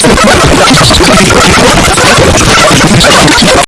Yes.